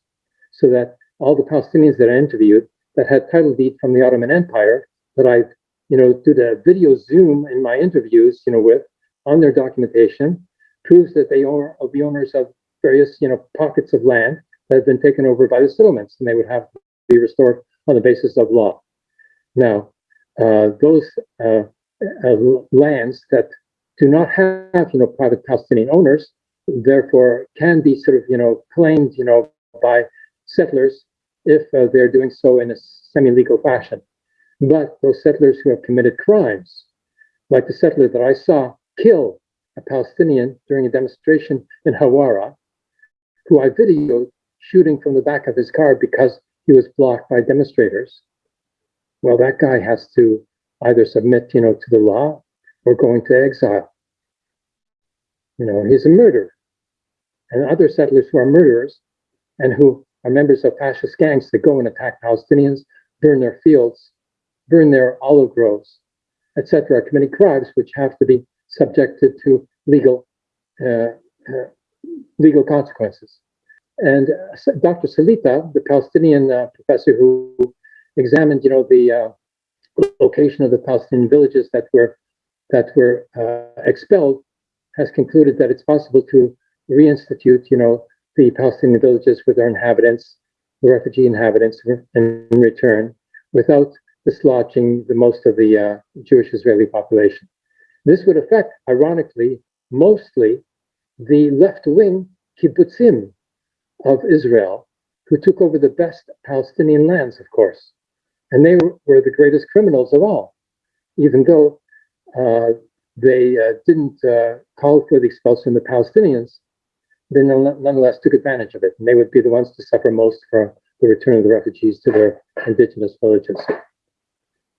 So that all the Palestinians that I interviewed that had title deed from the Ottoman Empire that I, you know, did a video Zoom in my interviews, you know, with on their documentation proves that they are the owners of various, you know, pockets of land that have been taken over by the settlements, and they would have to be restored on the basis of law. Now, uh, those uh, uh, lands that do not have, you know, private Palestinian owners, therefore can be sort of, you know, claimed, you know, by settlers if uh, they're doing so in a semi-legal fashion. But those settlers who have committed crimes like the settler that I saw kill a Palestinian during a demonstration in Hawara, who I videoed shooting from the back of his car because he was blocked by demonstrators. Well, that guy has to either submit, you know, to the law or go into exile. You know, he's a murderer. And other settlers who are murderers and who are members of fascist gangs that go and attack Palestinians, burn their fields, burn their olive groves, etc., are committing crimes which have to be subjected to legal uh, uh, legal consequences. And uh, Dr. Salita, the Palestinian uh, professor who examined, you know, the uh, location of the Palestinian villages that were that were uh, expelled, has concluded that it's possible to reinstitute, you know, the Palestinian villages with their inhabitants, the refugee inhabitants, in return, without dislodging the most of the uh, Jewish Israeli population. This would affect, ironically, mostly the left-wing kibbutzim of Israel, who took over the best Palestinian lands, of course. And they were the greatest criminals of all, even though uh, they uh, didn't uh, call for the expulsion of the Palestinians, they nonetheless took advantage of it. And they would be the ones to suffer most for the return of the refugees to their indigenous villages.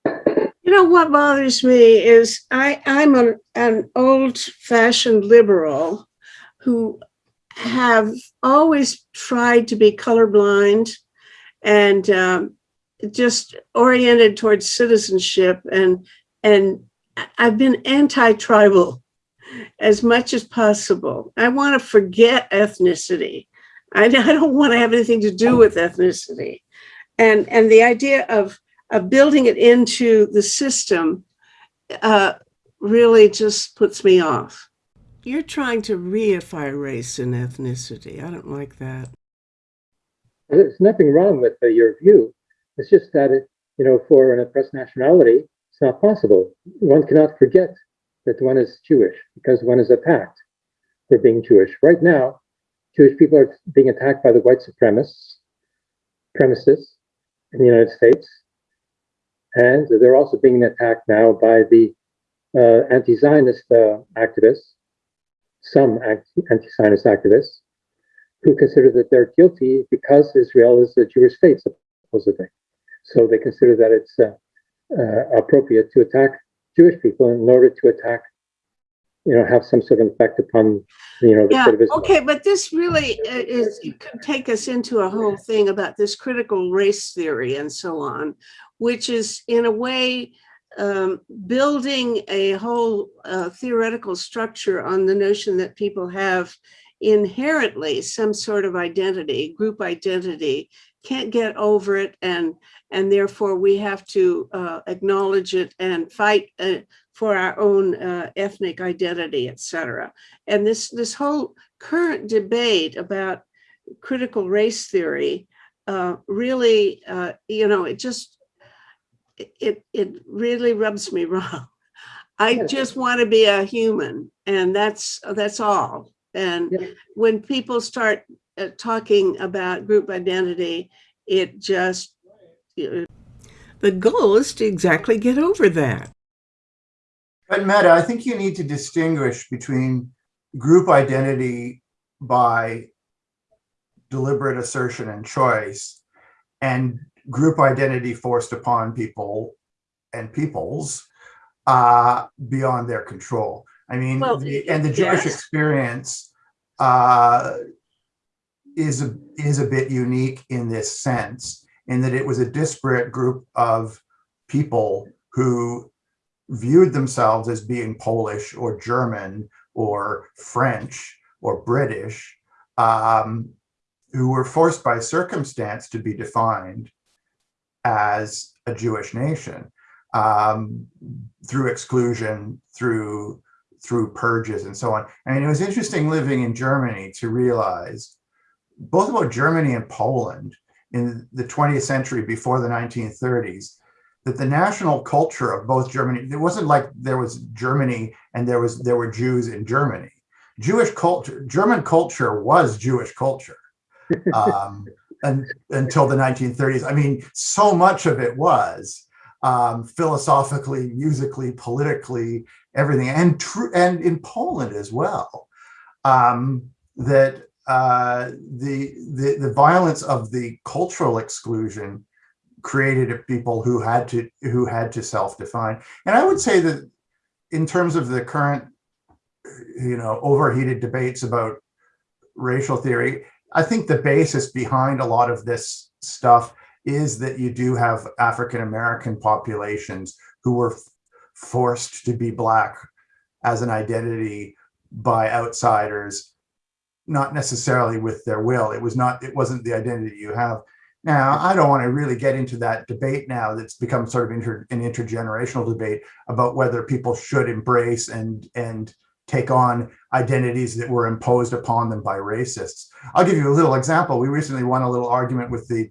You know what bothers me is I, I'm an, old fashioned liberal who have always tried to be colorblind and um, just oriented towards citizenship and and I've been anti-tribal as much as possible. I want to forget ethnicity. I, don't want to have anything to do with ethnicity. And, and the idea of, of building it into the system uh, really just puts me off. You're trying to reify race and ethnicity. I don't like that. There's nothing wrong with uh, your view. It's just that, it, you know, for an oppressed nationality, it's not possible. One cannot forget that one is Jewish because one is attacked for being Jewish. Right now, Jewish people are being attacked by the white supremacists, in the United States. And they're also being attacked now by the uh, anti-Zionist uh, activists, some anti-Zionist activists, who consider that they're guilty because Israel is a Jewish state, supposedly. So they consider that it's uh, uh, appropriate to attack Jewish people in order to attack, you know, have some sort of effect upon, you know, the Yeah, of Israel. okay, but this really is, could take us into a whole thing about this critical race theory and so on, which is in a way um, building a whole uh, theoretical structure on the notion that people have inherently some sort of identity, group identity, can't get over it and and therefore we have to uh, acknowledge it and fight uh, for our own uh, ethnic identity, etc. And this this whole current debate about critical race theory uh, really, uh, you know, it just it it really rubs me wrong. I just want to be a human, and that's that's all. And when people start uh, talking about group identity, it just the goal is to exactly get over that. But Metta, I think you need to distinguish between group identity by deliberate assertion and choice and group identity forced upon people and peoples uh, beyond their control. I mean, Well, the, and the Jewish yes. experience uh, is a, is a bit unique in this sense, in that it was a disparate group of people who viewed themselves as being Polish or German or French or British, um, who were forced by circumstance to be defined as a Jewish nation um, through exclusion, through through purges and so on. I mean, it was interesting living in Germany to realize both about Germany and Poland in the 20th century before the 1930s, that the national culture of both Germany, it wasn't like there was Germany and there was there were Jews in Germany. Jewish culture, German culture was Jewish culture um, and, until the 1930s. I mean, so much of it was um, philosophically, musically, politically, everything, and true, and in Poland as well. Um, that uh, the, the the violence of the cultural exclusion created a people who had to who had to self-define. And I would say that in terms of the current, you know, overheated debates about racial theory, I think the basis behind a lot of this stuff is that you do have African American populations who were forced to be black as an identity by outsiders, not necessarily with their will. It was not, it wasn't the identity you have. Now, I don't want to really get into that debate now that's become sort of inter, an intergenerational debate about whether people should embrace and and take on identities that were imposed upon them by racists. I'll give you a little example. We recently won a little argument with the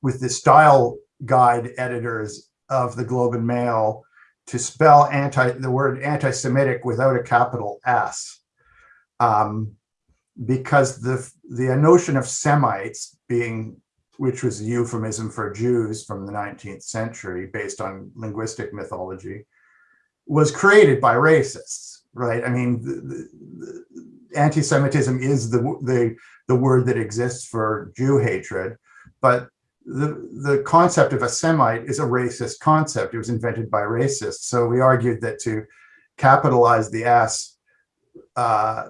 with the style guide editors of the Globe and Mail to spell anti the word anti-Semitic without a capital S. Um, because the the notion of Semites being which was a euphemism for Jews from the 19th century based on linguistic mythology, was created by racists, right? I mean, anti-Semitism is the, the, the word that exists for Jew hatred, but the, the concept of a Semite is a racist concept. It was invented by racists. So we argued that to capitalize the S uh,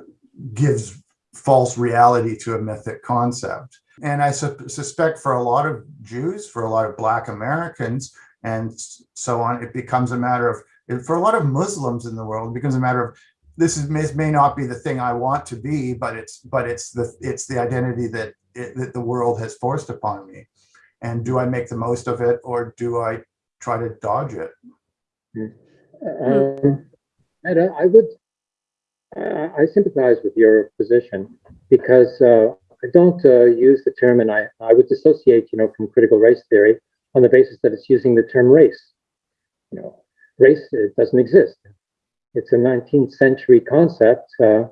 gives false reality to a mythic concept. And I su suspect for a lot of Jews, for a lot of Black Americans, and so on, it becomes a matter of, for a lot of Muslims in the world, it becomes a matter of, this is, may, may not be the thing I want to be, but it's, but it's the, it's the identity that, it, that the world has forced upon me. And do I make the most of it or do I try to dodge it? Um, and I would, uh, I sympathize with your position because uh, I don't uh, use the term, and I, I would dissociate, you know, from critical race theory on the basis that it's using the term race. You know, race doesn't exist. It's a 19th century concept uh, uh,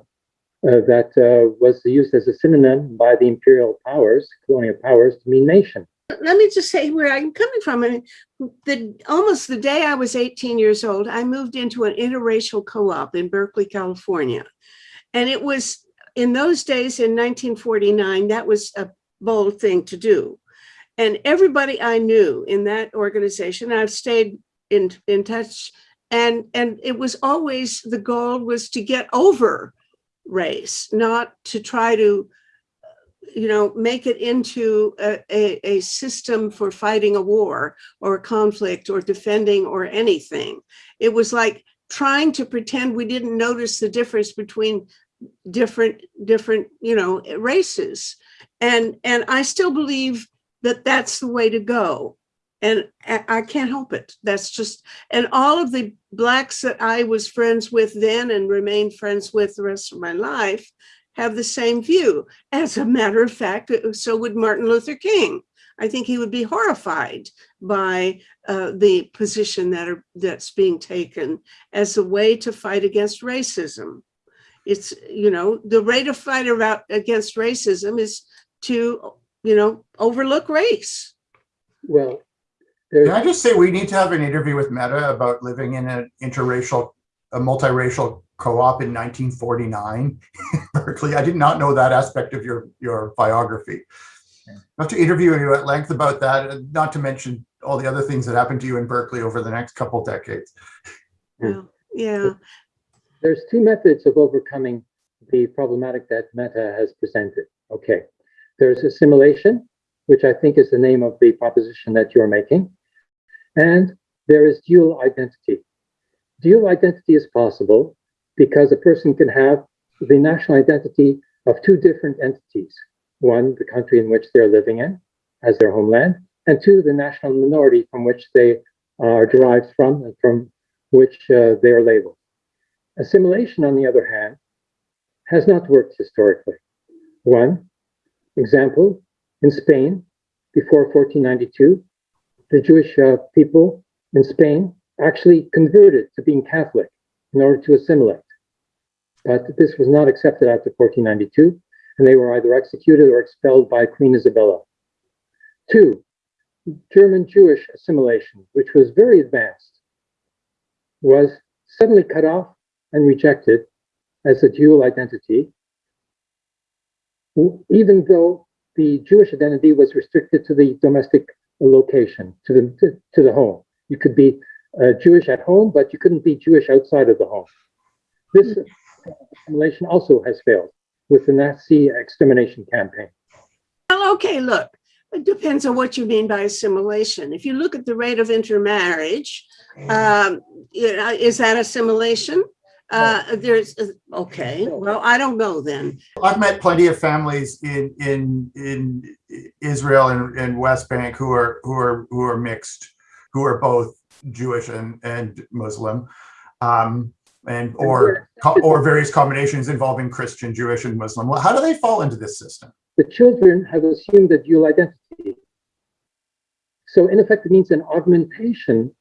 that was used as a synonym by the imperial powers, colonial powers, to mean nation. Let me just say where I'm coming from. I mean, the almost the day I was 18 years old, I moved into an interracial co-op in Berkeley, California. And it was in those days in 1949, that was a bold thing to do. And everybody I knew in that organization, I've stayed in, in touch and, and it was always, the goal was to get over race, not to try to, you know, make it into a, a, a system for fighting a war or a conflict or defending or anything. It was like trying to pretend we didn't notice the difference between different different you know races. And and i still believe that that's the way to go. And i can't help it. That's just and all of the blacks that i was friends with then and remained friends with the rest of my life have the same view. As a matter of fact so would martin luther king. I think he would be horrified by uh, the position that are that's being taken as a way to fight against racism. It's, you know, the way to fight about against racism is to, you know, overlook race. Well, Can I just say we need to have an interview with Metta about living in an interracial, a multiracial co-op in 1949 Berkeley. I did not know that aspect of your, your biography. Not to interview you at length about that, uh, not to mention all the other things that happened to you in Berkeley over the next couple decades. Yeah, yeah. there's two methods of overcoming the problematic that Metta has presented. Okay, there's assimilation, which I think is the name of the proposition that you're making, and there is dual identity. Dual identity is possible because a person can have the national identity of two different entities. One, the country in which they're living in as their homeland, and two, the national minority from which they are derived from and from which uh, they are labeled. Assimilation, on the other hand, has not worked historically. One example, in Spain, before 1492, the Jewish uh, people in Spain actually converted to being Catholic in order to assimilate. But this was not accepted after 1492, and they were either executed or expelled by Queen Isabella. Two, German Jewish assimilation, which was very advanced, was suddenly cut off and rejected as a dual identity, even though the Jewish identity was restricted to the domestic location, to the to, to the home. You could be uh, Jewish at home, but you couldn't be Jewish outside of the home. This assimilation also has failed with the Nazi extermination campaign. Well, okay, look, it depends on what you mean by assimilation. If you look at the rate of intermarriage, um, is that assimilation? Uh, there's, uh, okay, well, I don't know then. I've met plenty of families in in in Israel and, and West Bank who are who are who are mixed, who are both Jewish and and Muslim, um, and or or various combinations involving Christian, Jewish, and Muslim. Well, How do they fall into this system? The children have assumed a dual identity. So in effect, it means an augmentation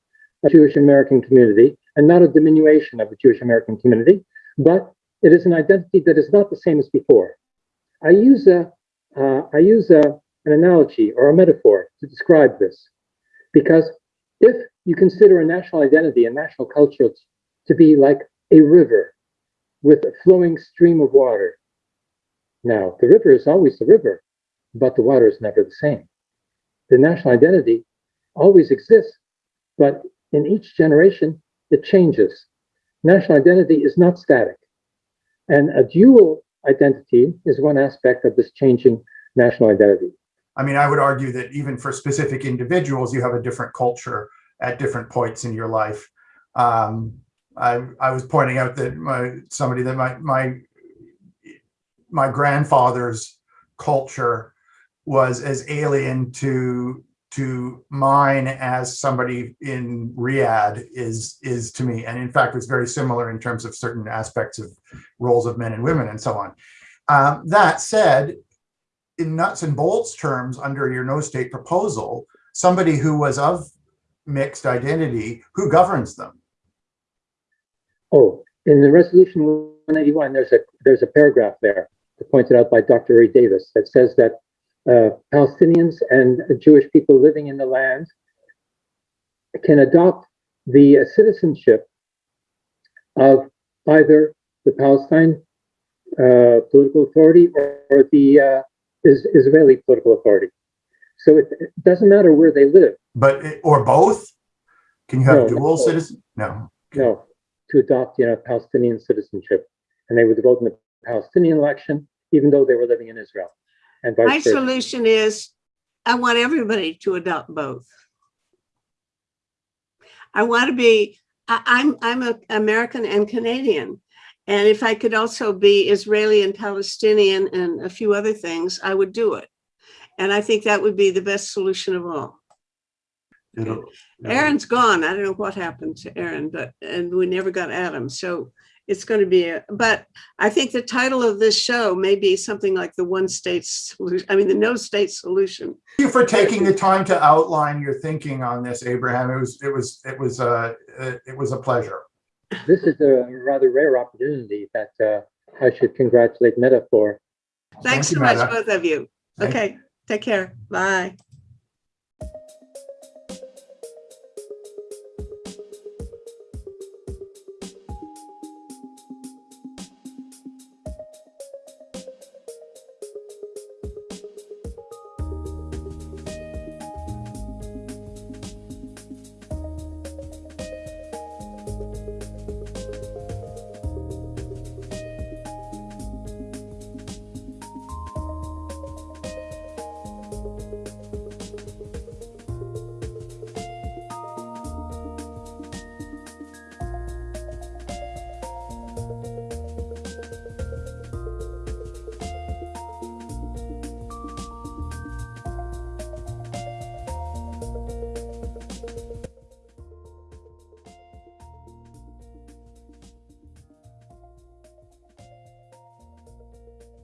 of Jewish American community and not a diminution of the Jewish American community, but it is an identity that is not the same as before. I use a, uh, I use a, an analogy or a metaphor to describe this, because if you consider a national identity, a national culture to be like a river with a flowing stream of water, now, the river is always the river, but the water is never the same. The national identity always exists, but in each generation, it changes. National identity is not static. And a dual identity is one aspect of this changing national identity. I mean, I would argue that even for specific individuals, you have a different culture at different points in your life. Um, I, I was pointing out that my somebody that my my my grandfather's culture was as alien to to mine as somebody in Riyadh is is to me, and in fact, it's very similar in terms of certain aspects of roles of men and women and so on. Um, that said, in nuts and bolts terms, under your no state proposal, somebody who was of mixed identity, who governs them? Oh, in the resolution 181, there's a there's a paragraph there pointed out by Dr. Uri Davis that says that uh, Palestinians and Jewish people living in the land can adopt the uh, citizenship of either the Palestine uh, political authority or, or the uh, is, Israeli political authority. So it, it, doesn't matter where they live. But or both? Can you have No, dual no. citizen? No. No, to adopt you know Palestinian citizenship, and they would vote in the Palestinian election, even though they were living in Israel, and My versa. solution is, I want everybody to adopt both. I want to be, I, I'm, I'm a American and Canadian. And if I could also be Israeli and Palestinian and a few other things, I would do it. And I think that would be the best solution of all. It'll- Aaron's gone. I don't know what happened to Aaron, but, and we never got Adam. So it's going to be, a but I think the title of this show may be something like the one state solution, I mean, the no state solution. Thank you for taking the time to outline your thinking on this, Abraham. It was it was it was uh, uh, it was a pleasure. This is a rather rare opportunity that uh, I should congratulate Metta for. Thanks Thank so you, much, Metta. both of you. Thank- Okay, take care. Bye.